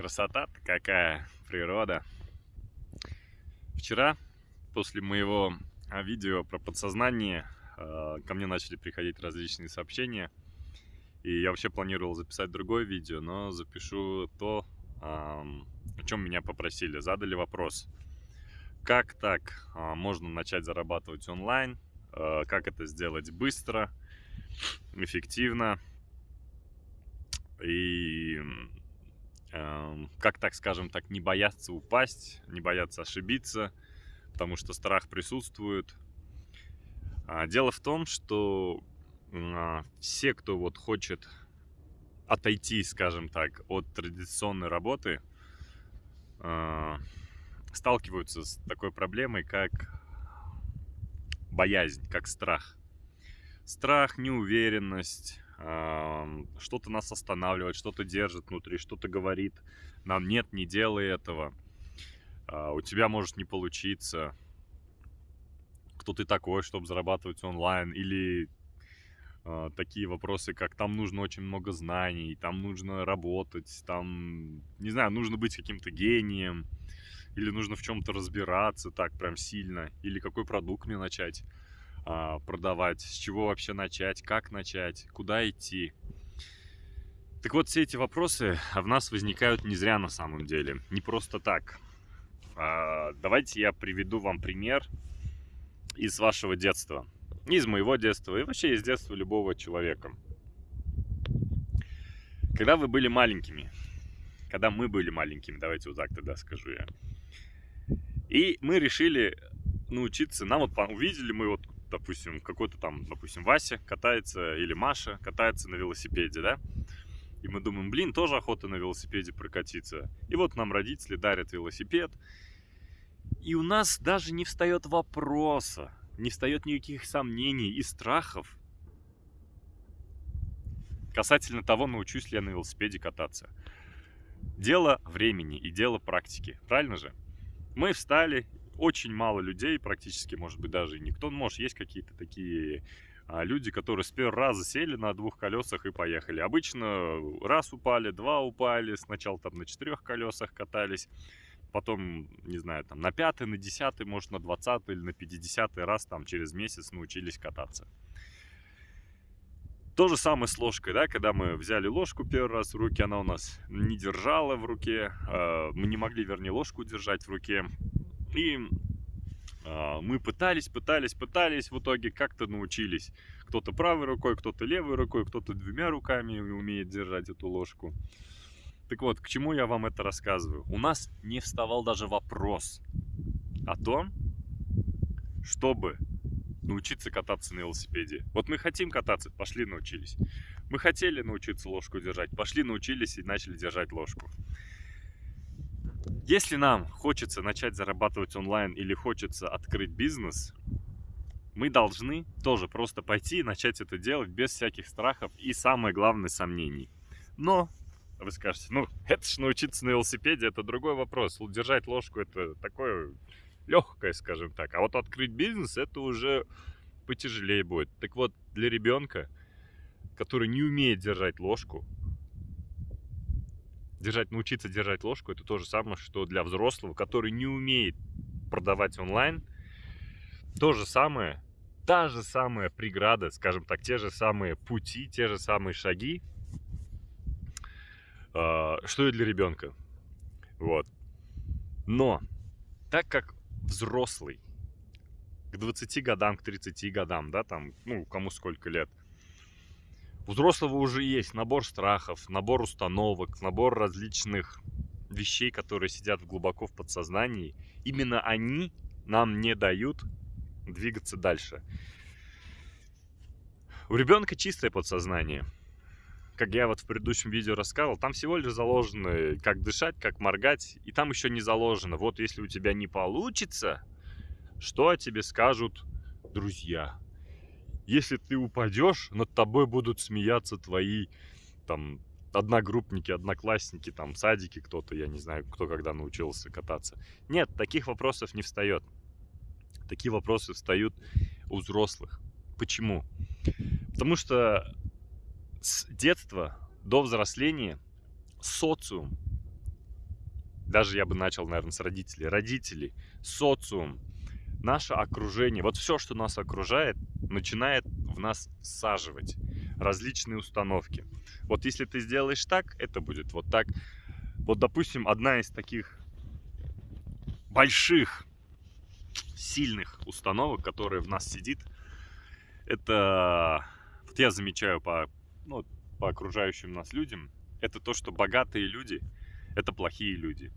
красота какая, природа. Вчера, после моего а, видео про подсознание, а, ко мне начали приходить различные сообщения. И я вообще планировал записать другое видео, но запишу то, о чем меня попросили. Задали вопрос, как так а, можно начать зарабатывать онлайн, как это сделать быстро, эффективно и как так, скажем так, не бояться упасть, не бояться ошибиться, потому что страх присутствует. А, дело в том, что а, все, кто вот хочет отойти, скажем так, от традиционной работы, а, сталкиваются с такой проблемой, как боязнь, как страх. Страх, неуверенность, что-то нас останавливает, что-то держит внутри, что-то говорит нам нет, не делай этого, а, у тебя может не получиться, кто ты такой, чтобы зарабатывать онлайн, или а, такие вопросы, как там нужно очень много знаний, там нужно работать, там, не знаю, нужно быть каким-то гением, или нужно в чем-то разбираться так прям сильно, или какой продукт мне начать продавать, с чего вообще начать, как начать, куда идти. Так вот, все эти вопросы в нас возникают не зря на самом деле, не просто так. А, давайте я приведу вам пример из вашего детства, из моего детства и вообще из детства любого человека. Когда вы были маленькими, когда мы были маленькими, давайте вот так тогда скажу я, и мы решили научиться, нам вот увидели мы вот допустим, какой-то там, допустим, Вася катается или Маша катается на велосипеде, да? И мы думаем, блин, тоже охота на велосипеде прокатиться. И вот нам родители дарят велосипед. И у нас даже не встает вопроса, не встает никаких сомнений и страхов касательно того, научусь ли я на велосипеде кататься. Дело времени и дело практики, правильно же? Мы встали очень мало людей, практически, может быть, даже никто. Может, есть какие-то такие а, люди, которые с первого раза сели на двух колесах и поехали. Обычно раз упали, два упали, сначала там на четырех колесах катались, потом, не знаю, там на пятый, на десятый, может, на двадцатый или на пятидесятый раз там через месяц научились кататься. То же самое с ложкой, да, когда мы взяли ложку первый раз в руки, она у нас не держала в руке, а, мы не могли, вернее, ложку держать в руке, и э, мы пытались, пытались, пытались, в итоге как-то научились. Кто-то правой рукой, кто-то левой рукой, кто-то двумя руками умеет держать эту ложку. Так вот, к чему я вам это рассказываю? У нас не вставал даже вопрос о том, чтобы научиться кататься на велосипеде. Вот мы хотим кататься, пошли научились. Мы хотели научиться ложку держать, пошли научились и начали держать ложку. Если нам хочется начать зарабатывать онлайн или хочется открыть бизнес, мы должны тоже просто пойти и начать это делать без всяких страхов и, самое главное, сомнений. Но вы скажете, ну, это ж научиться на велосипеде, это другой вопрос. Держать ложку это такое легкое, скажем так. А вот открыть бизнес, это уже потяжелее будет. Так вот, для ребенка, который не умеет держать ложку, держать, научиться держать ложку, это то же самое, что для взрослого, который не умеет продавать онлайн, то же самое, та же самая преграда, скажем так, те же самые пути, те же самые шаги, э, что и для ребенка. Вот. Но, так как взрослый, к 20 годам, к 30 годам, да, там, ну, кому сколько лет, у взрослого уже есть набор страхов, набор установок, набор различных вещей, которые сидят глубоко в подсознании. Именно они нам не дают двигаться дальше. У ребенка чистое подсознание. Как я вот в предыдущем видео рассказывал, там всего лишь заложено, как дышать, как моргать, и там еще не заложено. Вот если у тебя не получится, что о тебе скажут друзья, если ты упадешь, над тобой будут смеяться твои там одногруппники, одноклассники, там садики кто-то, я не знаю, кто когда научился кататься. Нет, таких вопросов не встает. Такие вопросы встают у взрослых. Почему? Потому что с детства до взросления социум даже я бы начал, наверное, с родителей. Родители, социум, наше окружение, вот все, что нас окружает, начинает в нас всаживать различные установки. Вот если ты сделаешь так, это будет вот так. Вот, допустим, одна из таких больших, сильных установок, которая в нас сидит, это, вот я замечаю по, ну, по окружающим нас людям, это то, что богатые люди – это плохие люди.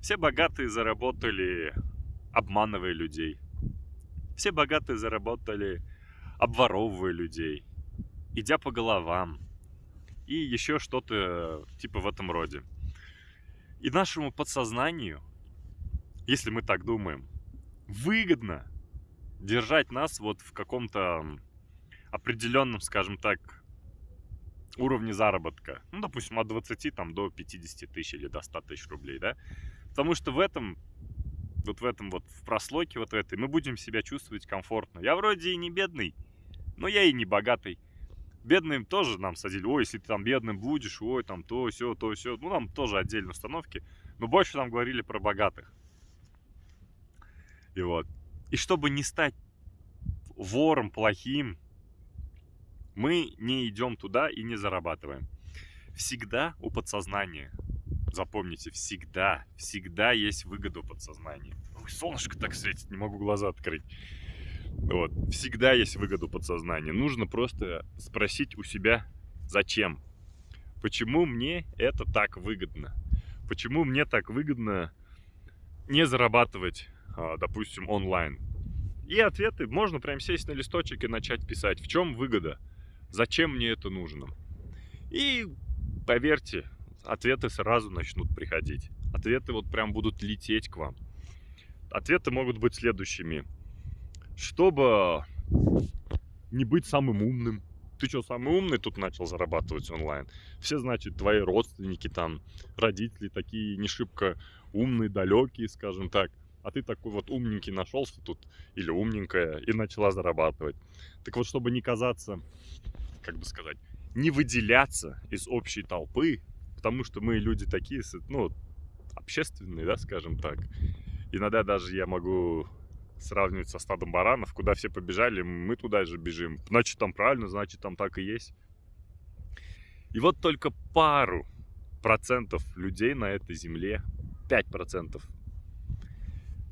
Все богатые заработали, обманывая людей. Все богатые заработали, обворовывая людей, идя по головам. И еще что-то типа в этом роде. И нашему подсознанию, если мы так думаем, выгодно держать нас вот в каком-то определенном, скажем так, уровне заработка. Ну, допустим, от 20 там, до 50 тысяч или до 100 тысяч рублей, да? Потому что в этом, вот в этом вот, в прослойке вот этой, мы будем себя чувствовать комфортно. Я вроде и не бедный, но я и не богатый. Бедным тоже нам садили, ой, если ты там бедным будешь, ой, там то, все, то, все. Ну, нам тоже отдельные установки. Но больше нам говорили про богатых. И вот. И чтобы не стать вором плохим, мы не идем туда и не зарабатываем. Всегда у подсознания, запомните, всегда, всегда есть выгода у подсознания. Ой, солнышко так светит, не могу глаза открыть. Вот. Всегда есть выгода у подсознания. Нужно просто спросить у себя, зачем? Почему мне это так выгодно? Почему мне так выгодно не зарабатывать, а, допустим, онлайн? И ответы можно прям сесть на листочек и начать писать. В чем выгода? Зачем мне это нужно? И поверьте, ответы сразу начнут приходить. Ответы вот прям будут лететь к вам. Ответы могут быть следующими. Чтобы не быть самым умным. Ты что, самый умный тут начал зарабатывать онлайн? Все, значит, твои родственники, там, родители такие не шибко умные, далекие, скажем так. А ты такой вот умненький нашелся тут, или умненькая, и начала зарабатывать. Так вот, чтобы не казаться как бы сказать, не выделяться из общей толпы, потому что мы люди такие, ну, общественные, да, скажем так. Иногда даже я могу сравнивать со стадом баранов, куда все побежали, мы туда же бежим. Значит, там правильно, значит, там так и есть. И вот только пару процентов людей на этой земле, 5 процентов,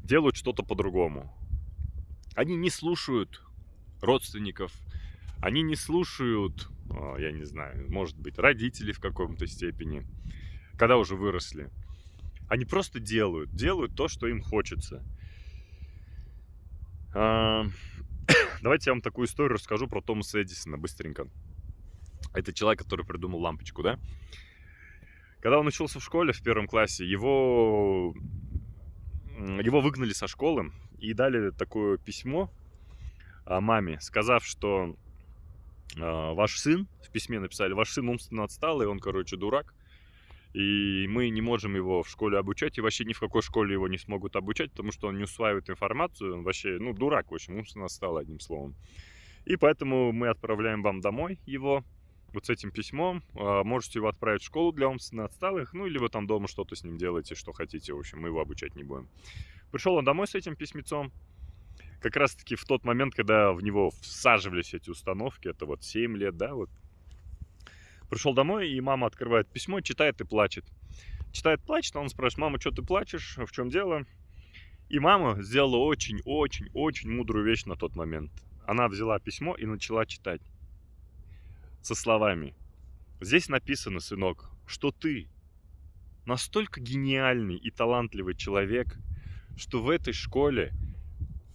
делают что-то по-другому. Они не слушают родственников, они не слушают, я не знаю, может быть, родители в каком-то степени, когда уже выросли. Они просто делают, делают то, что им хочется. А, давайте я вам такую историю расскажу про Томаса Эдисона быстренько. Это человек, который придумал лампочку, да? Когда он учился в школе в первом классе, его, его выгнали со школы и дали такое письмо маме, сказав, что а, ваш сын, в письме написали, ваш сын умственно отсталый, он, короче, дурак, и мы не можем его в школе обучать, и вообще ни в какой школе его не смогут обучать, потому что он не усваивает информацию, он вообще, ну, дурак, в общем, умственно отсталый, одним словом. И поэтому мы отправляем вам домой его, вот с этим письмом. А, можете его отправить в школу для умственно отсталых, ну, или вы там дома что-то с ним делаете, что хотите, в общем, мы его обучать не будем. Пришел он домой с этим письмецом, как раз-таки в тот момент, когда в него всаживались эти установки, это вот 7 лет, да, вот. Пришел домой, и мама открывает письмо, читает и плачет. Читает, плачет, а он спрашивает, мама, что ты плачешь, в чем дело? И мама сделала очень-очень-очень мудрую вещь на тот момент. Она взяла письмо и начала читать со словами. Здесь написано, сынок, что ты настолько гениальный и талантливый человек, что в этой школе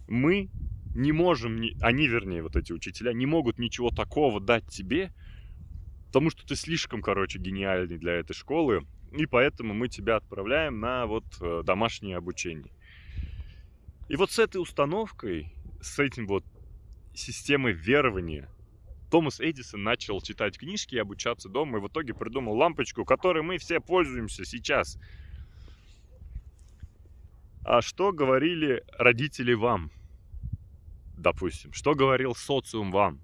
мы не можем, они, вернее, вот эти учителя, не могут ничего такого дать тебе, потому что ты слишком, короче, гениальный для этой школы, и поэтому мы тебя отправляем на вот э, домашнее обучение. И вот с этой установкой, с этим вот системой верования, Томас Эдисон начал читать книжки и обучаться дома, и в итоге придумал лампочку, которой мы все пользуемся сейчас. А что говорили родители вам? Допустим, что говорил социум вам?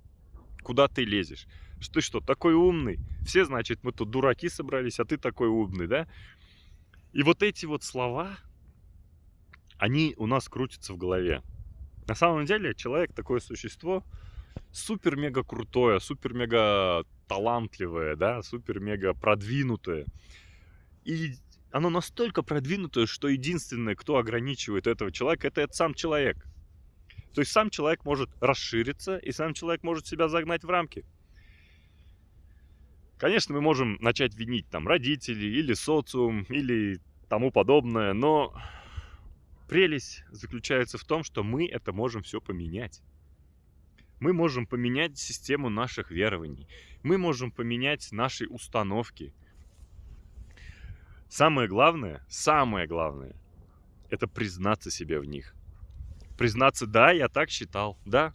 Куда ты лезешь? Ты что, такой умный? Все, значит, мы тут дураки собрались, а ты такой умный, да? И вот эти вот слова, они у нас крутятся в голове. На самом деле человек такое существо супер-мега крутое, супер-мега талантливое, да, супер-мега продвинутое. И оно настолько продвинутое, что единственное, кто ограничивает этого человека, это, это сам человек. То есть сам человек может расшириться, и сам человек может себя загнать в рамки. Конечно, мы можем начать винить там родителей или социум, или тому подобное, но прелесть заключается в том, что мы это можем все поменять. Мы можем поменять систему наших верований. Мы можем поменять наши установки. Самое главное, самое главное, это признаться себе в них. Признаться, да, я так считал, да.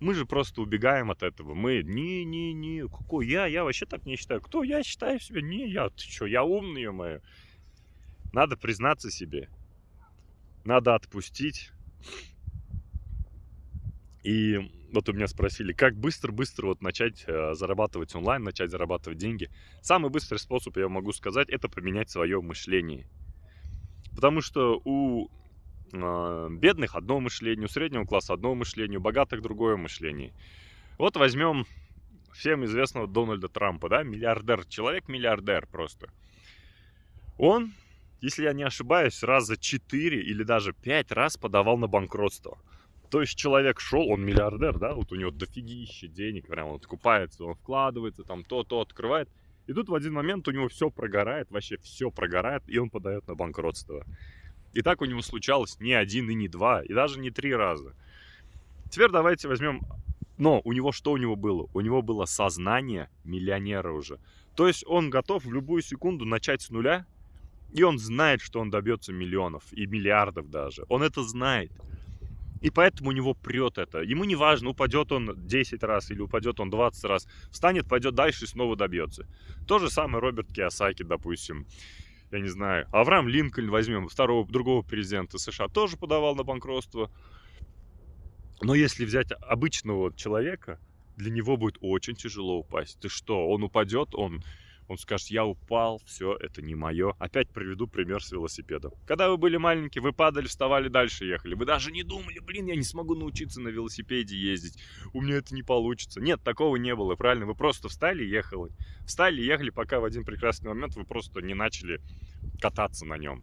Мы же просто убегаем от этого. Мы, не-не-не, какой я, я вообще так не считаю. Кто я считаю себя? Не, я, ты что, я умный, мое. Надо признаться себе. Надо отпустить. И вот у меня спросили, как быстро-быстро вот начать э, зарабатывать онлайн, начать зарабатывать деньги. Самый быстрый способ, я могу сказать, это поменять свое мышление. Потому что у бедных одно мышление, у среднего класса одно мышление, у богатых другое мышление. Вот возьмем всем известного Дональда Трампа, да, миллиардер, человек-миллиардер просто. Он, если я не ошибаюсь, раза 4 или даже 5 раз подавал на банкротство. То есть человек шел, он миллиардер, да, вот у него дофигища денег, прям он купается, он вкладывается, там то-то открывает. И тут в один момент у него все прогорает, вообще все прогорает, и он подает на банкротство. И так у него случалось не один и не два, и даже не три раза. Теперь давайте возьмем... Но у него что у него было? У него было сознание миллионера уже. То есть он готов в любую секунду начать с нуля, и он знает, что он добьется миллионов и миллиардов даже. Он это знает. И поэтому у него прет это. Ему не важно, упадет он 10 раз или упадет он 20 раз. Встанет, пойдет дальше и снова добьется. То же самое Роберт Киосаки, допустим. Я не знаю. Авраам Линкольн возьмем, второго, другого президента США, тоже подавал на банкротство. Но если взять обычного человека, для него будет очень тяжело упасть. Ты что, он упадет, он он скажет, я упал, все, это не мое. Опять приведу пример с велосипедом. Когда вы были маленькие, вы падали, вставали, дальше ехали. Вы даже не думали, блин, я не смогу научиться на велосипеде ездить. У меня это не получится. Нет, такого не было, правильно? Вы просто встали и ехали. Встали и ехали, пока в один прекрасный момент вы просто не начали кататься на нем.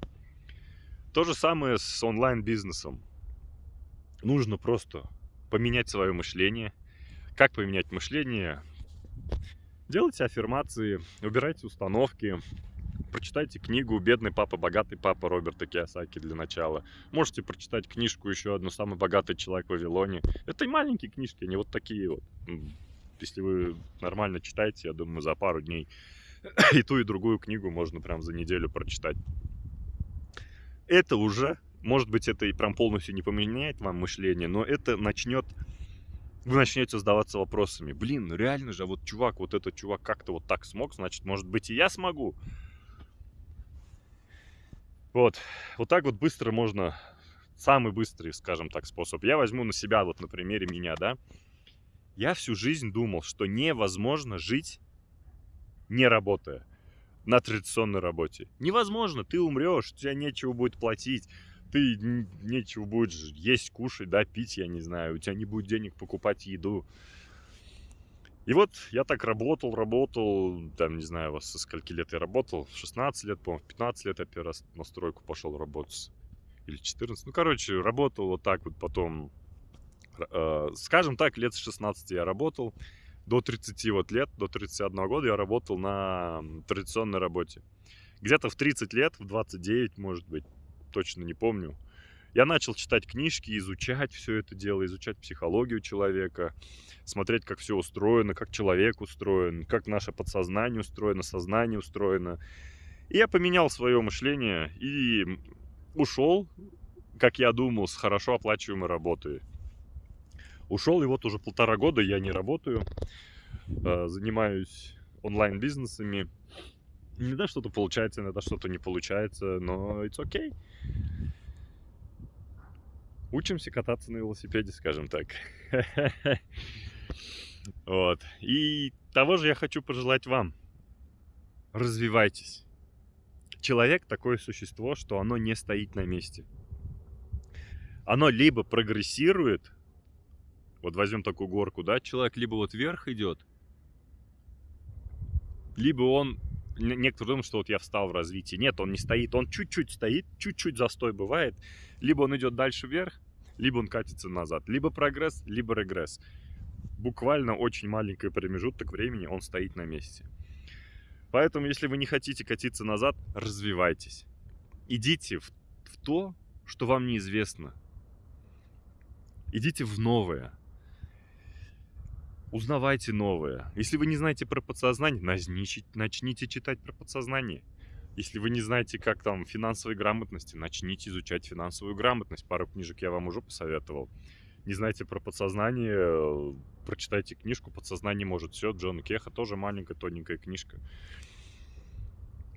То же самое с онлайн-бизнесом. Нужно просто поменять свое мышление. Как поменять мышление? Делайте аффирмации, убирайте установки, прочитайте книгу «Бедный папа, богатый папа» Роберта Киосаки для начала. Можете прочитать книжку еще одну «Самый богатый человек в Вавилоне». Это и маленькие книжки, они вот такие вот. Если вы нормально читаете, я думаю, за пару дней и ту, и другую книгу можно прям за неделю прочитать. Это уже, может быть, это и прям полностью не поменяет вам мышление, но это начнет вы начнете задаваться вопросами. Блин, ну реально же, а вот чувак, вот этот чувак как-то вот так смог, значит, может быть и я смогу. Вот, вот так вот быстро можно, самый быстрый, скажем так, способ. Я возьму на себя, вот на примере меня, да. Я всю жизнь думал, что невозможно жить, не работая на традиционной работе. Невозможно, ты умрешь, у тебя нечего будет платить, ты нечего будешь есть, кушать, да, пить, я не знаю, у тебя не будет денег покупать еду. И вот я так работал, работал, там, не знаю, со скольки лет я работал, 16 лет, по-моему, 15 лет я первый раз на стройку пошел работать, или 14, ну, короче, работал вот так вот потом, э, скажем так, лет с 16 я работал, до 30 вот лет, до 31 года я работал на традиционной работе. Где-то в 30 лет, в 29, может быть, точно не помню. Я начал читать книжки, изучать все это дело, изучать психологию человека, смотреть, как все устроено, как человек устроен, как наше подсознание устроено, сознание устроено. И я поменял свое мышление и ушел, как я думал, с хорошо оплачиваемой работы. Ушел, и вот уже полтора года я не работаю, а, занимаюсь онлайн-бизнесами, Иногда что-то получается, иногда что-то не получается, но it's okay. Учимся кататься на велосипеде, скажем так. Вот. И того же я хочу пожелать вам. Развивайтесь. Человек такое существо, что оно не стоит на месте. Оно либо прогрессирует, вот возьмем такую горку, да, человек либо вот вверх идет, либо он некоторые думают, что вот я встал в развитии. Нет, он не стоит, он чуть-чуть стоит, чуть-чуть застой бывает. Либо он идет дальше вверх, либо он катится назад. Либо прогресс, либо регресс. Буквально очень маленький промежуток времени он стоит на месте. Поэтому, если вы не хотите катиться назад, развивайтесь. Идите в, в то, что вам неизвестно. Идите в новое. Узнавайте новое. Если вы не знаете про подсознание, начните читать про подсознание. Если вы не знаете, как там финансовой грамотности, начните изучать финансовую грамотность. Пару книжек я вам уже посоветовал. Не знаете про подсознание, э, прочитайте книжку «Подсознание может все» Джона Кеха. Тоже маленькая, тоненькая книжка.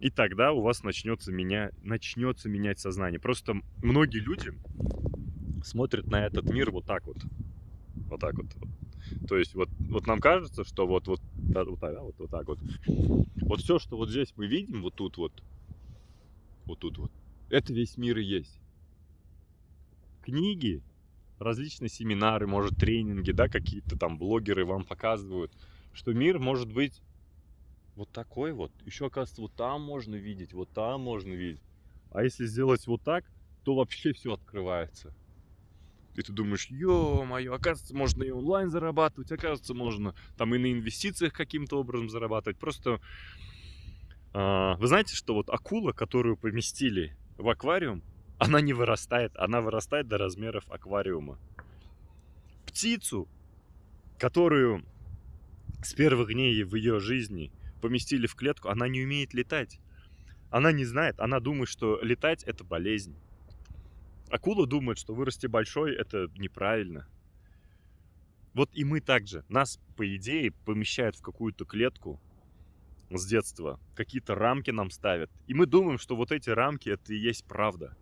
И тогда у вас начнется, меня, начнется менять сознание. Просто многие люди смотрят на этот мир вот так вот. Вот так вот. То есть вот, вот нам кажется, что вот, вот, да, вот, да, вот, вот так вот. Вот все, что вот здесь мы видим, вот тут вот, вот тут вот, это весь мир и есть. Книги, различные семинары, может, тренинги, да, какие-то там блогеры вам показывают, что мир может быть вот такой вот. Еще, оказывается, вот там можно видеть, вот там можно видеть. А если сделать вот так, то вообще все открывается. И ты думаешь, ё-моё, оказывается, можно и онлайн зарабатывать, оказывается, можно там и на инвестициях каким-то образом зарабатывать. Просто э, вы знаете, что вот акула, которую поместили в аквариум, она не вырастает, она вырастает до размеров аквариума. Птицу, которую с первых дней в ее жизни поместили в клетку, она не умеет летать. Она не знает, она думает, что летать это болезнь. Акула думает, что вырасти большой это неправильно. Вот и мы также. Нас, по идее, помещают в какую-то клетку с детства. Какие-то рамки нам ставят. И мы думаем, что вот эти рамки это и есть правда.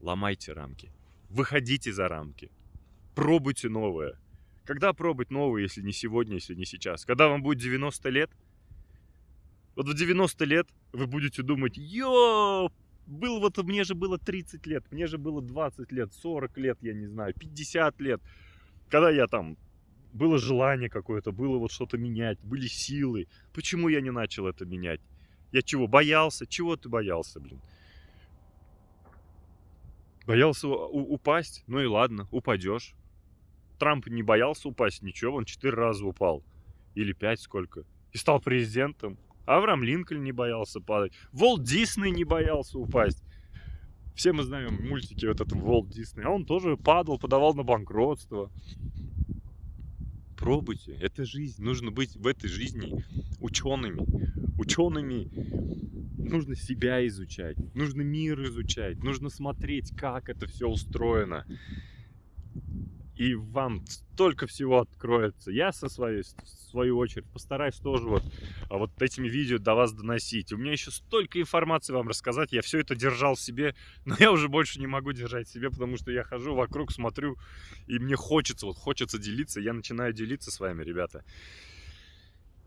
Ломайте рамки. Выходите за рамки. Пробуйте новое. Когда пробовать новое, если не сегодня, если не сейчас? Когда вам будет 90 лет? Вот в 90 лет вы будете думать, ёп, был вот, мне же было 30 лет, мне же было 20 лет, 40 лет, я не знаю, 50 лет. Когда я там, было желание какое-то, было вот что-то менять, были силы. Почему я не начал это менять? Я чего, боялся? Чего ты боялся, блин? Боялся упасть? Ну и ладно, упадешь. Трамп не боялся упасть, ничего, он четыре раза упал. Или пять сколько. И стал президентом. Авраам Линкольн не боялся падать. Волт Дисней не боялся упасть. Все мы знаем мультики вот этого Волт Дисней. А он тоже падал, подавал на банкротство. Пробуйте. Это жизнь. Нужно быть в этой жизни учеными. Учеными нужно себя изучать. Нужно мир изучать. Нужно смотреть, как это все устроено и вам столько всего откроется. Я со своей, в свою очередь постараюсь тоже вот, а вот этими видео до вас доносить. У меня еще столько информации вам рассказать, я все это держал в себе, но я уже больше не могу держать в себе, потому что я хожу вокруг, смотрю, и мне хочется, вот хочется делиться, я начинаю делиться с вами, ребята.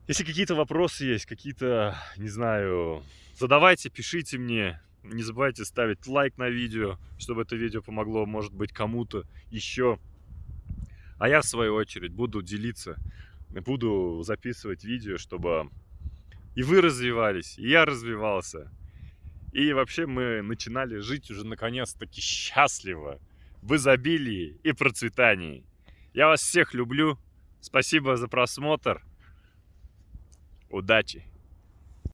Если какие-то вопросы есть, какие-то, не знаю, задавайте, пишите мне. Не забывайте ставить лайк на видео, чтобы это видео помогло, может быть, кому-то еще. А я, в свою очередь, буду делиться, буду записывать видео, чтобы и вы развивались, и я развивался. И вообще мы начинали жить уже наконец-таки счастливо, в изобилии и процветании. Я вас всех люблю. Спасибо за просмотр. Удачи!